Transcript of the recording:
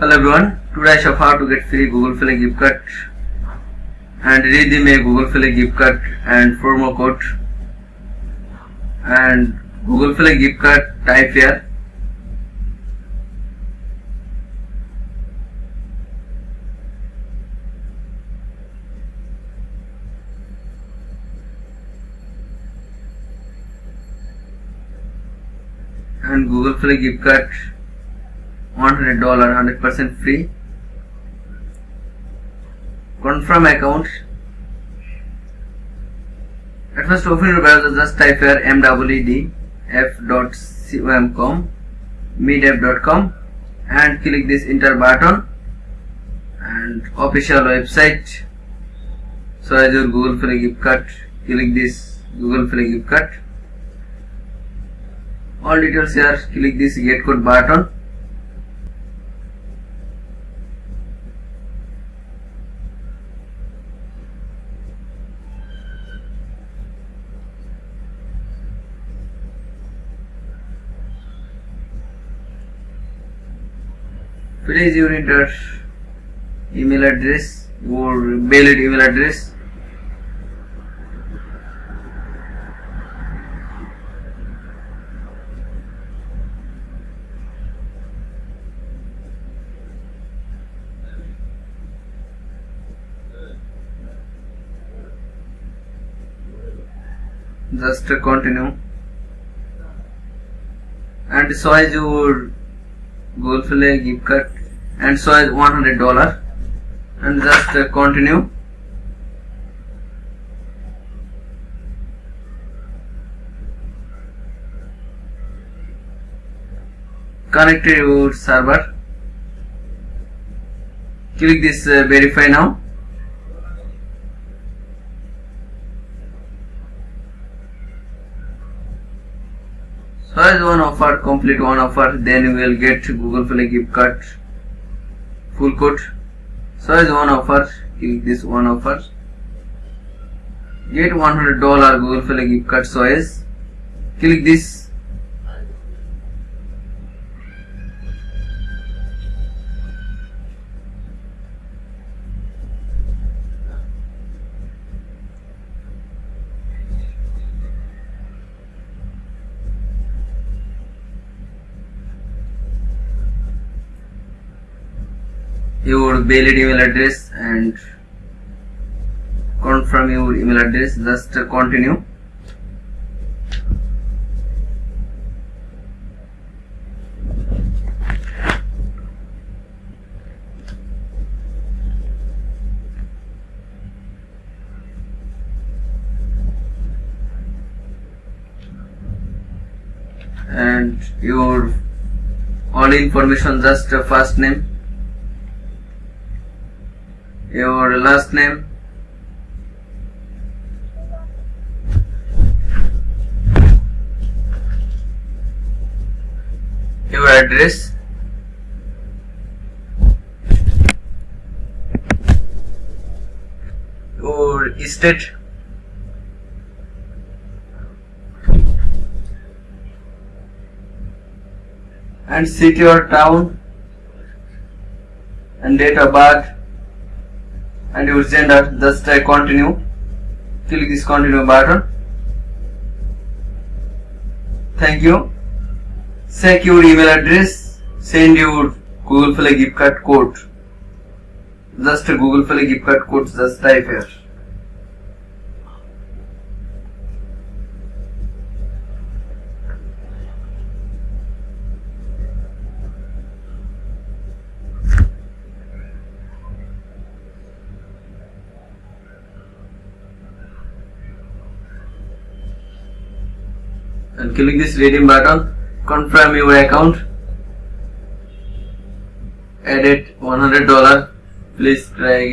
Hello everyone, today I show how to get free Google Play gift card and redeem a Google Play gift card and promo code and Google Play gift card type here and Google Play gift card $100 100% free. Confirm account. At first open your browser just type here mwedf.com medev.com and click this enter button and official website. So as your Google Play gift card. Click this Google Play gift card. All details here. Click this get code button please you enter email address or valid email address. Just continue. And so as your Google Play gift card and so is $100 and just uh, continue. Connect to your server. Click this uh, verify now. So as one offer complete one offer. Then you will get google play gift card full code as one offer click this one offer get 100 dollar google play gift card as click this your valid email address and confirm your email address. Just uh, continue. And your all information just uh, first name your last name? Your address? Your state and city or town? And date of birth and your gender just uh, continue. Click this continue button. Thank you. Check your email address. Send your google play gift card code. Just google play gift card code just type here and click this redeem button. Confirm your account. Edit $100 please try again